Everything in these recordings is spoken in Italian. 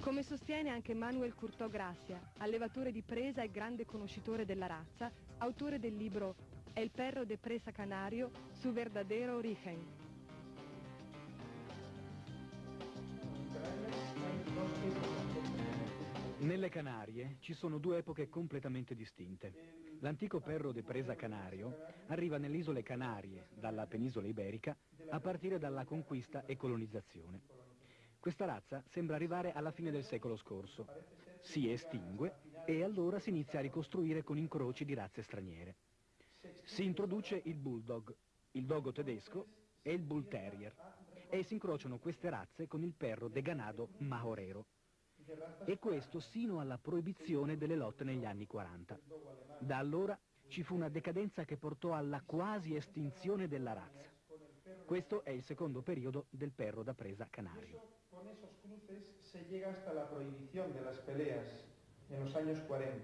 Come sostiene anche Manuel Curtò Gracia, allevatore di presa e grande conoscitore della razza, autore del libro El perro de presa canario su verdadero origen. Nelle Canarie ci sono due epoche completamente distinte. L'antico perro de presa canario arriva nelle isole Canarie, dalla penisola iberica, a partire dalla conquista e colonizzazione. Questa razza sembra arrivare alla fine del secolo scorso. Si estingue e allora si inizia a ricostruire con incroci di razze straniere. Si introduce il bulldog, il dogo tedesco e il bull terrier e si incrociano queste razze con il perro de ganado majorero. E questo sino alla proibizione delle lotte negli anni 40. Da allora ci fu una decadenza che portò alla quasi estinzione della razza. Questo è il secondo periodo del perro da presa canario. Con esos cruces se llega hasta la prohibición de las peleas en los años 40.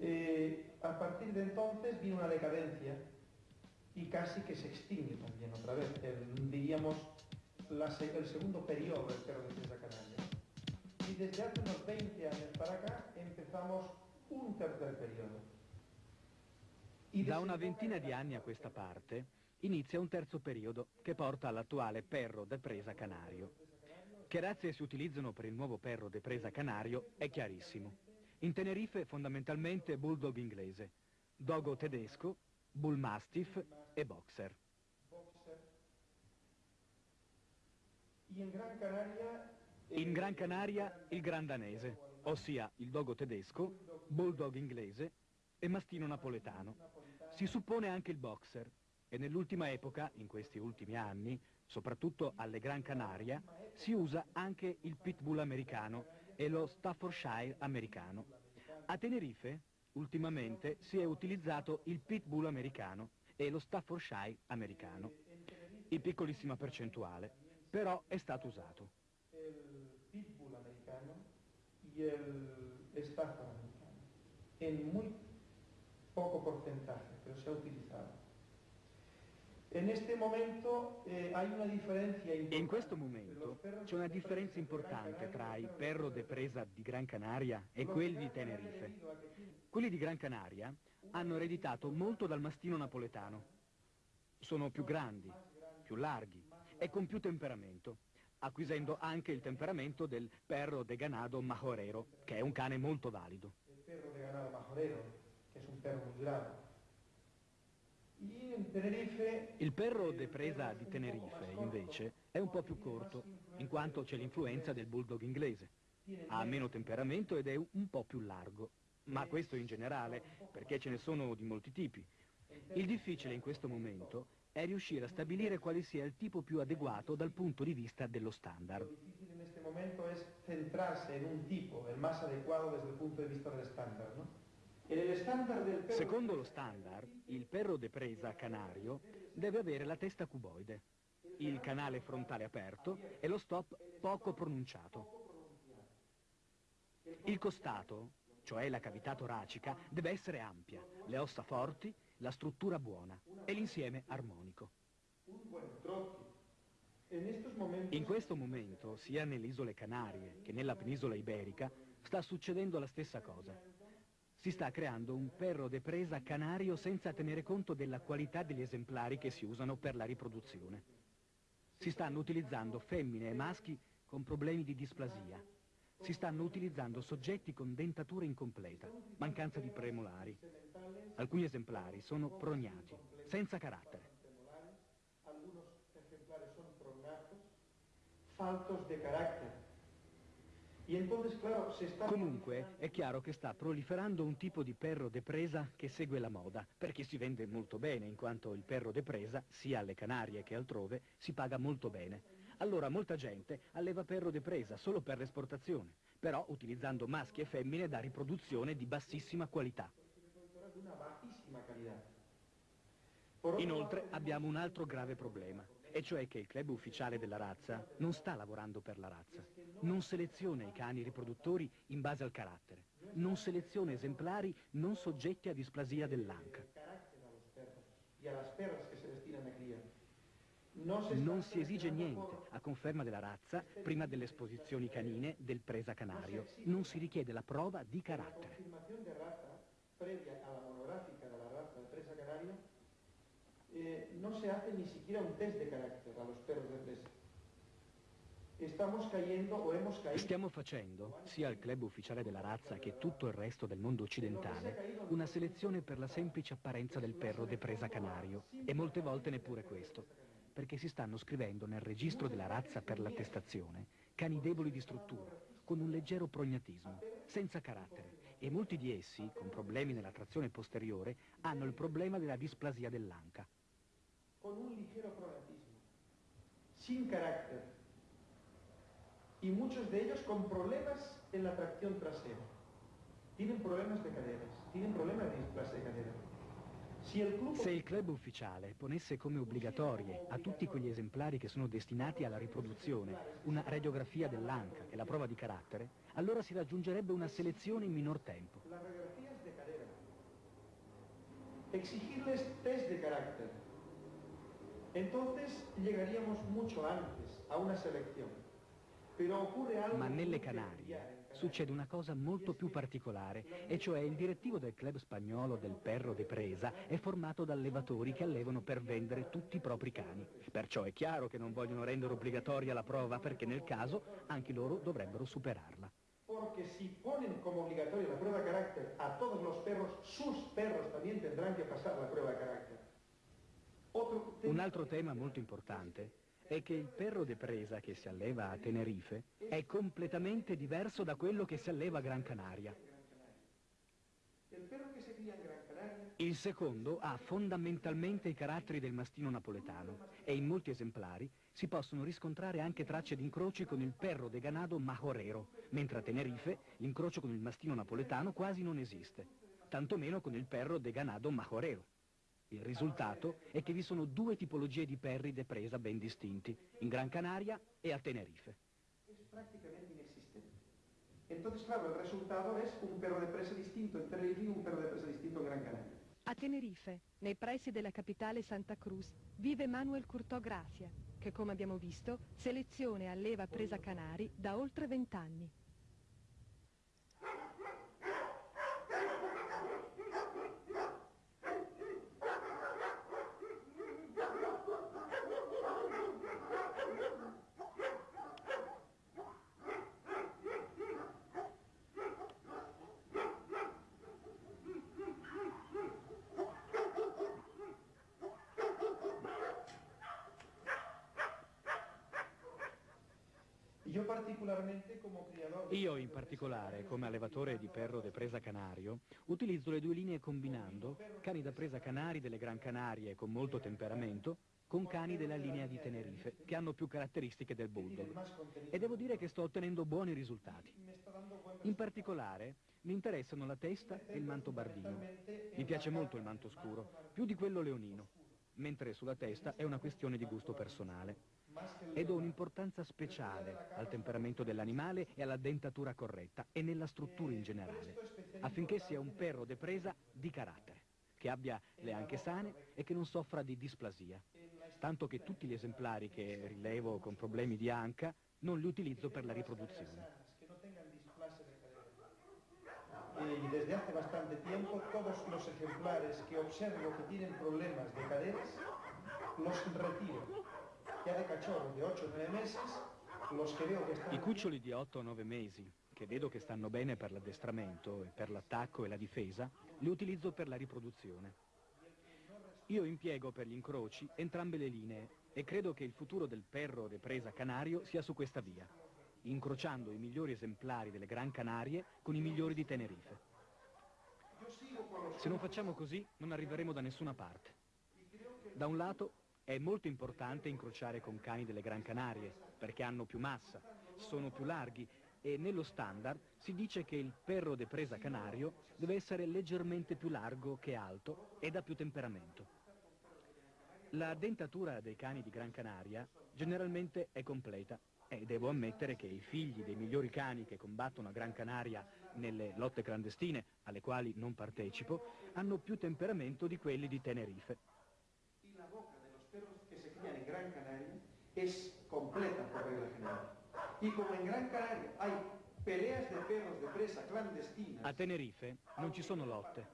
Eh, a partir de entonces vino una decadencia y casi que se extingue también otra vez, el, diríamos la, el segundo periodo del perro de César Canaria. Y desde hace unos 20 años para acá empezamos un tercer periodo. Da una ventina di anni a questa parte inizia un terzo periodo che porta all'attuale perro de presa canario. Che razze si utilizzano per il nuovo perro de presa canario è chiarissimo. In Tenerife fondamentalmente bulldog inglese, dogo tedesco, bull mastiff e boxer. In Gran Canaria, in Gran Canaria il gran danese, ossia il dogo tedesco, bulldog inglese e mastino napoletano. Si suppone anche il boxer, e nell'ultima epoca, in questi ultimi anni, soprattutto alle Gran Canaria, si usa anche il pitbull americano e lo Staffordshire americano. A Tenerife, ultimamente, si è utilizzato il pitbull americano e lo Staffordshire americano, in piccolissima percentuale, però è stato usato. Il pitbull americano e il Stafford americano, in muy poco porcentaje, però si è utilizzato. Eh, in questo momento c'è una differenza importante tra il perro de presa di Gran Canaria e quelli di Tenerife. Quelli di Gran Canaria hanno ereditato molto dal mastino napoletano. Sono più grandi, più larghi e con più temperamento, acquisendo anche il temperamento del perro de ganado majorero, che è un cane molto valido. Il perro de ganado majorero, che è un perro molto bravo. Il perro de presa di Tenerife, invece, è un po' più corto, in quanto c'è l'influenza del bulldog inglese. Ha meno temperamento ed è un po' più largo, ma questo in generale, perché ce ne sono di molti tipi. Il difficile in questo momento è riuscire a stabilire quale sia il tipo più adeguato dal punto di vista dello standard. Lo difficile in questo momento è centrarsi in un tipo, il più adeguato dal punto di vista dello standard, no? Secondo lo standard, il perro de presa canario deve avere la testa cuboide, il canale frontale aperto e lo stop poco pronunciato. Il costato, cioè la cavità toracica, deve essere ampia, le ossa forti, la struttura buona e l'insieme armonico. In questo momento, sia nelle isole Canarie che nella penisola iberica, sta succedendo la stessa cosa. Si sta creando un perro de presa canario senza tenere conto della qualità degli esemplari che si usano per la riproduzione. Si stanno utilizzando femmine e maschi con problemi di displasia. Si stanno utilizzando soggetti con dentatura incompleta, mancanza di premolari. Alcuni esemplari sono prognati, senza carattere. Alcuni esemplari sono prognati, faltos de carácter. Comunque è chiaro che sta proliferando un tipo di perro de presa che segue la moda, perché si vende molto bene, in quanto il perro de presa, sia alle Canarie che altrove, si paga molto bene. Allora molta gente alleva perro de presa solo per l'esportazione, però utilizzando maschi e femmine da riproduzione di bassissima qualità. Inoltre abbiamo un altro grave problema e cioè che il club ufficiale della razza non sta lavorando per la razza, non seleziona i cani riproduttori in base al carattere, non seleziona esemplari non soggetti a displasia dell'anca. Non si esige niente, a conferma della razza, prima delle esposizioni canine del presa canario. Non si richiede la prova di carattere. previa alla monográfica de la raza de presa canario, eh, no se hace ni siquiera un test de carácter a los perros de presa. Stiamo facendo, sia al club ufficiale della razza che tutto il resto del mondo occidentale, una selezione per la semplice apparenza del perro de presa canario, e molte volte neppure questo, perché si stanno scrivendo nel registro della razza per l'attestazione cani deboli di struttura, con un leggero prognatismo, senza carattere, e molti di essi, con problemi nella trazione posteriore, hanno il problema della displasia dell'anca. Con un leggero prognatismo, sin carattere, y muchos de ellos con problemas en la tracción trasera. Tienen problemas de caderas, tienen problemas de displasia de cadera. Se il club ufficiale ponesse come obbligatorie a tutti quegli esemplari che sono destinati alla riproduzione una radiografia dell'anca e la prova di carattere, allora si raggiungerebbe una selezione in minor tempo. Exigirles test de carácter. Entonces llegaríamos mucho antes a una selección. Ma nelle Canarie succede una cosa molto più particolare, e cioè il direttivo del club spagnolo del Perro de Presa è formato da allevatori che allevano per vendere tutti i propri cani. Perciò è chiaro che non vogliono rendere obbligatoria la prova perché nel caso anche loro dovrebbero superarla. Porque si ponen como obligatoria la prueba de carácter a todos los perros, sus perros también tendrán que pasar la prueba de carácter. Un altro tema molto importante è che il perro de presa che si alleva a Tenerife è completamente diverso da quello che si alleva a Gran Canaria. Il secondo ha fondamentalmente i caratteri del mastino napoletano e in molti esemplari si possono riscontrare anche tracce di incroci con il perro de ganado majorero, mentre a Tenerife l'incrocio con il mastino napoletano quasi non esiste, tantomeno con il perro de ganado majorero. Il risultato è che vi sono due tipologie di perri de presa ben distinti, in Gran Canaria e a Tenerife. Es prácticamente inexistente. Entonces, claro, el resultado es un perro de presa distinto en Tenerife y un perro de presa distinto en Gran Canaria. A Tenerife, nei pressi della capitale Santa Cruz, vive Manuel Curtò Gracia, che come abbiamo visto seleziona e alleva presa canari da oltre vent'anni. Io in particolare, come allevatore di perro de presa canario, utilizzo le due linee combinando cani da presa canari delle Gran Canarie con molto temperamento con cani della linea di Tenerife, che hanno più caratteristiche del bulldog. E devo dire che sto ottenendo buoni risultati. In particolare mi interessano la testa e il manto bardino. Mi piace molto il manto scuro, più di quello leonino, mentre sulla testa è una questione di gusto personale e do un'importanza speciale al temperamento dell'animale e alla dentatura corretta e nella struttura in generale, affinché sia un perro de presa di carattere, che abbia le anche sane e che non soffra di displasia, tanto che tutti gli esemplari che rilevo con problemi di anca non li utilizzo per la riproduzione. y desde hace bastante tiempo todos los ejemplares que observo que tienen problemas de caderas los retiro I cuccioli di 8 o 9 mesi, che vedo che stanno bene per l'addestramento e per l'attacco e la difesa, li utilizzo per la riproduzione. Io impiego per gli incroci entrambe le linee e credo che il futuro del perro de presa canario sia su questa via, incrociando i migliori esemplari delle Gran Canarie con i migliori di Tenerife. Se non facciamo così non arriveremo da nessuna parte. Da un lato è molto importante incrociare con cani delle Gran Canarie, perché hanno più massa, sono più larghi e nello standard si dice che il perro de presa canario deve essere leggermente più largo che alto e da più temperamento. La dentatura dei cani di Gran Canaria generalmente è completa e devo ammettere che i figli dei migliori cani che combattono a Gran Canaria nelle lotte clandestine, alle quali non partecipo, hanno più temperamento di quelli di Tenerife. Gran Canaria es completa por regla general. Y como en Gran Canaria hay peleas de perros de presa clandestinas... A Tenerife non ci sono lotte,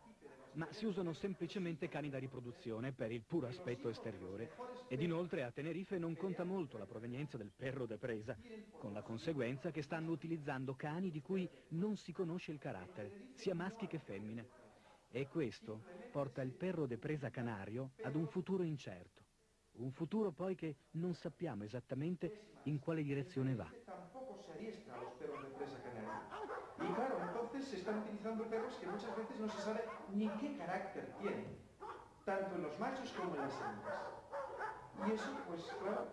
ma si usano semplicemente cani da riproduzione per il puro aspetto esteriore ed inoltre a Tenerife non conta molto la provenienza del perro de presa, con la conseguenza che stanno utilizzando cani di cui non si conosce il carattere, sia maschi che femmine. E questo porta il perro de presa canario ad un futuro incerto, un futuro poi che non sappiamo esattamente in quale direzione va. Y claro, entonces se están utilizando perros que muchas veces no se sabe ni qué carácter tienen, tanto en los machos como en las hembras. Y eso, pues claro,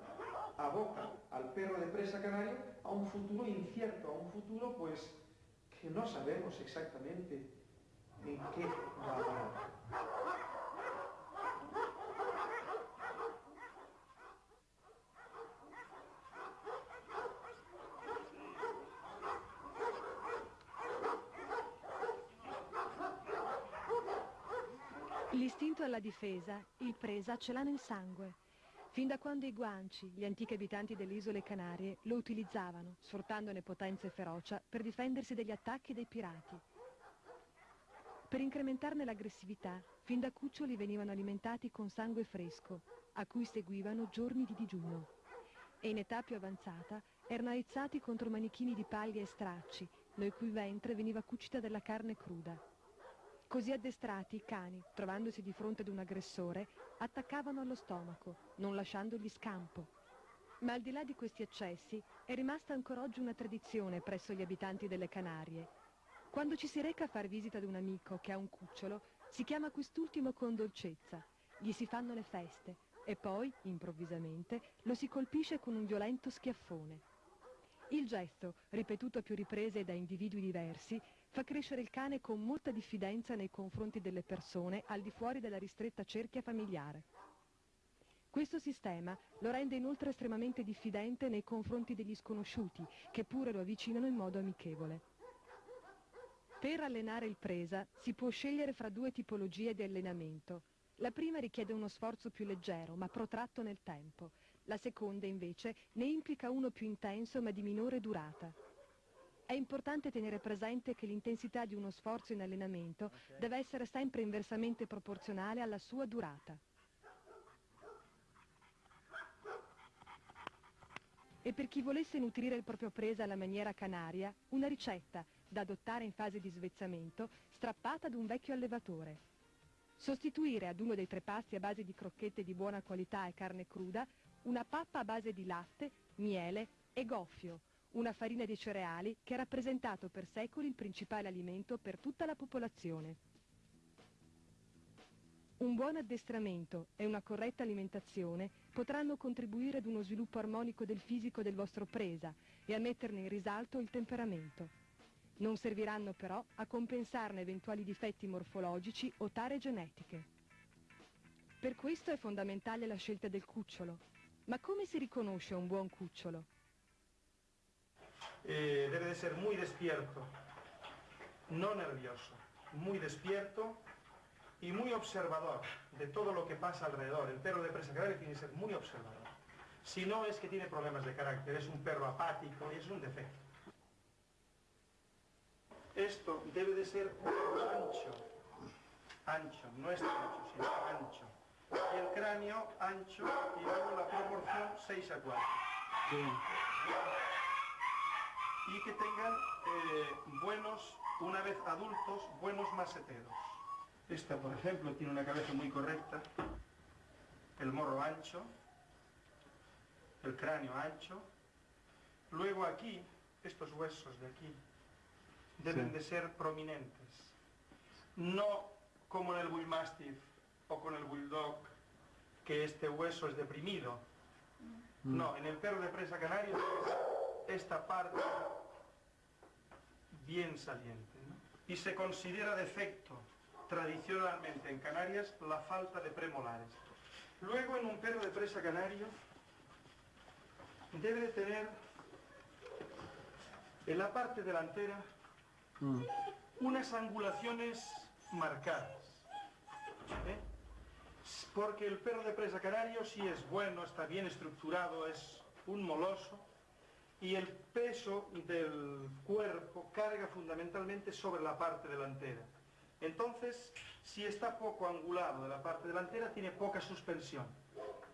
aboca al perro de presa canario a un futuro incierto, a un futuro pues que no sabemos exactamente en qué va a parar. Alla difesa, il presa ce l'ha nel sangue. Fin da quando i guanci, gli antichi abitanti delle isole Canarie, lo utilizzavano, sfruttandone potenza e ferocia, per difendersi dagli attacchi dei pirati. Per incrementarne l'aggressività, fin da cuccioli venivano alimentati con sangue fresco, a cui seguivano giorni di digiuno. E in età più avanzata erano aizzati contro manichini di paglia e stracci, nel cui ventre veniva cucita della carne cruda. Così addestrati i cani, trovandosi di fronte ad un aggressore, attaccavano allo stomaco, non lasciandogli scampo. Ma al di là di questi eccessi è rimasta ancora oggi una tradizione presso gli abitanti delle Canarie. Quando ci si reca a far visita ad un amico che ha un cucciolo, si chiama quest'ultimo con dolcezza, gli si fanno le feste e poi, improvvisamente, lo si colpisce con un violento schiaffone. Il gesto, ripetuto a più riprese da individui diversi, fa crescere il cane con molta diffidenza nei confronti delle persone al di fuori della ristretta cerchia familiare. Questo sistema lo rende inoltre estremamente diffidente nei confronti degli sconosciuti, che pure lo avvicinano in modo amichevole. Per allenare il presa si può scegliere fra due tipologie di allenamento. La prima richiede uno sforzo più leggero, ma protratto nel tempo. La seconda, invece, ne implica uno più intenso, ma di minore durata. È importante tenere presente che l'intensità di uno sforzo in allenamento deve essere sempre inversamente proporzionale alla sua durata. E per chi volesse nutrire il proprio presa alla maniera canaria, una ricetta da adottare in fase di svezzamento strappata ad un vecchio allevatore. Sostituire ad uno dei tre pasti a base di crocchette di buona qualità e carne cruda una pappa a base di latte, miele e goffio, una farina di cereali che ha rappresentato per secoli il principale alimento per tutta la popolazione. Un buon addestramento e una corretta alimentazione potranno contribuire ad uno sviluppo armonico del fisico del vostro presa e a metterne in risalto il temperamento. Non serviranno però a compensarne eventuali difetti morfologici o tare genetiche. Per questo è fondamentale la scelta del cucciolo. Ma come si riconosce un buon cucciolo? Eh, debe de ser muy despierto, no nervioso, muy despierto y muy observador de todo lo que pasa alrededor. El perro de presa canaria tiene que ser muy observador. Si no es que tiene problemas de carácter, es un perro apático y es un defecto. Esto debe de ser ancho, ancho, no estrecho, sino ancho. El cráneo ancho y luego la proporción 6 a 4. Sì. Y que tengan eh, buenos, una vez adultos, buenos maseteros. Esta, por ejemplo, tiene una cabeza muy correcta, el morro ancho, el cráneo ancho. Luego aquí, estos huesos de aquí, deben Sí. de ser prominentes. No como en el Bull Mastiff o con el Bulldog, que este hueso es deprimido. No, en el perro de presa canario esta parte bien saliente. ¿no? Y se considera defecto tradicionalmente en Canarias la falta de premolares. Luego en un perro de presa canario debe de tener en la parte delantera unas angulaciones marcadas. ¿eh? Porque el perro de presa canario sí es bueno, está bien estructurado, es un moloso y el peso del cuerpo carga fundamentalmente sobre la parte delantera. Entonces, si está poco angulado de la parte delantera, tiene poca suspensión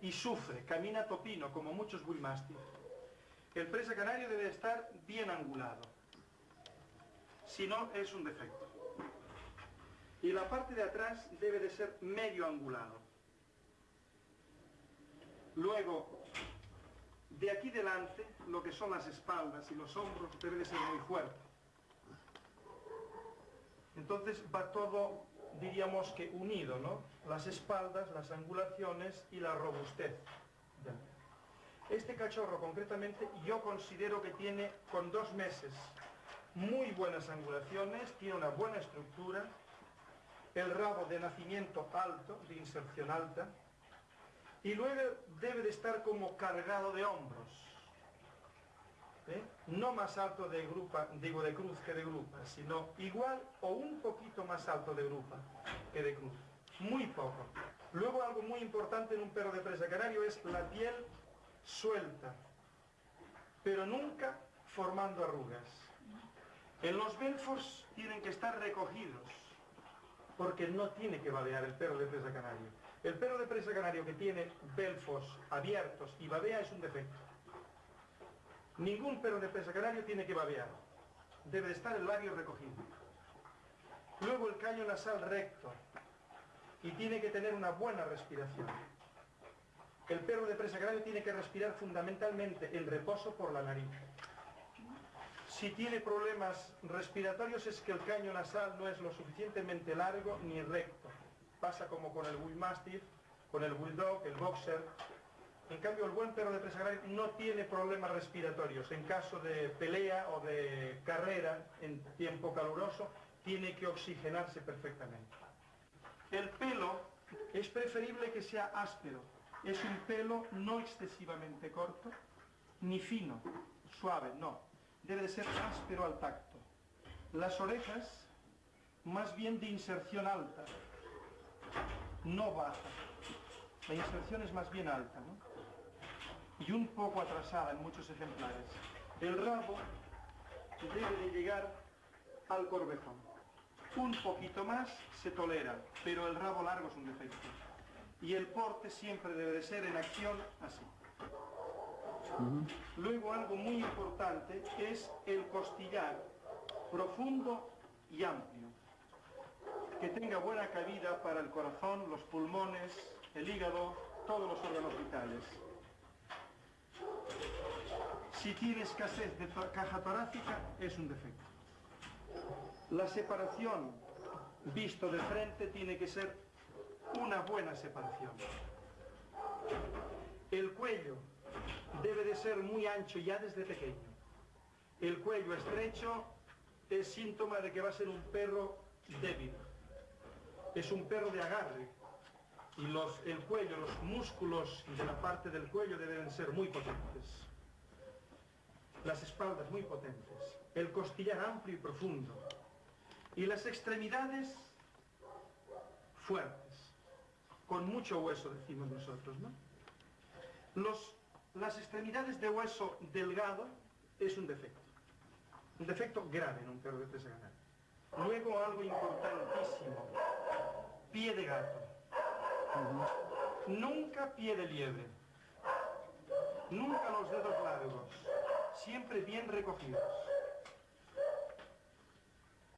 y sufre, camina topino, como muchos bullmastiff. El presa canario debe estar bien angulado, si no es un defecto. Y la parte de atrás debe de ser medio angulado. Luego, de aquí delante, lo que son las espaldas y los hombros debe de ser muy fuerte. Entonces va todo, diríamos que unido, ¿no? Las espaldas, las angulaciones y la robustez. Este cachorro concretamente yo considero que tiene con dos meses muy buenas angulaciones, tiene una buena estructura, el rabo de nacimiento alto, de inserción alta, y luego debe de estar como cargado de hombros. ¿eh? No más alto de grupa, digo de cruz que de grupa, sino igual o un poquito más alto de grupa que de cruz. Muy poco. Luego algo muy importante en un perro de presa canario es la piel suelta, pero nunca formando arrugas. En los belfos tienen que estar recogidos, porque no tiene que babear el perro de presa canario. El perro de presa canario que tiene belfos abiertos y babea es un defecto. Ningún perro de presa canario tiene que babear. Debe de estar el labio recogido. Luego el caño nasal recto. Y tiene que tener una buena respiración. El perro de presa canario tiene que respirar fundamentalmente en reposo por la nariz. Si tiene problemas respiratorios es que el caño nasal no es lo suficientemente largo ni recto pasa como con el Bull con el Bulldog, el Boxer. En cambio, el buen perro de presa no tiene problemas respiratorios. En caso de pelea o de carrera en tiempo caluroso, tiene que oxigenarse perfectamente. El pelo es preferible que sea áspero. Es un pelo no excesivamente corto, ni fino, suave, no. Debe de ser áspero al tacto. Las orejas, más bien de inserción alta, no baja. La inserción es más bien alta, ¿no? Y un poco atrasada en muchos ejemplares. El rabo debe de llegar al corvejón. Un poquito más se tolera, pero el rabo largo es un defecto. Y el porte siempre debe de ser en acción así. Luego algo muy importante es el costillar profundo y amplio que tenga buena cabida para el corazón, los pulmones, el hígado, todos los órganos vitales. Si tiene escasez de caja torácica, es un defecto. La separación, visto de frente, tiene que ser una buena separación. El cuello debe de ser muy ancho ya desde pequeño. El cuello estrecho es síntoma de que va a ser un perro débil es un perro de agarre. Y el cuello, los músculos de la parte del cuello deben ser muy potentes. Las espaldas muy potentes, el costillar amplio y profundo. Y las extremidades fuertes, con mucho hueso decimos nosotros, ¿no? Las extremidades de hueso delgado es un defecto, un defecto grave en un perro de presa Luego algo importantísimo, pie de gato. Nunca pie de liebre. Nunca los dedos largos. Siempre bien recogidos.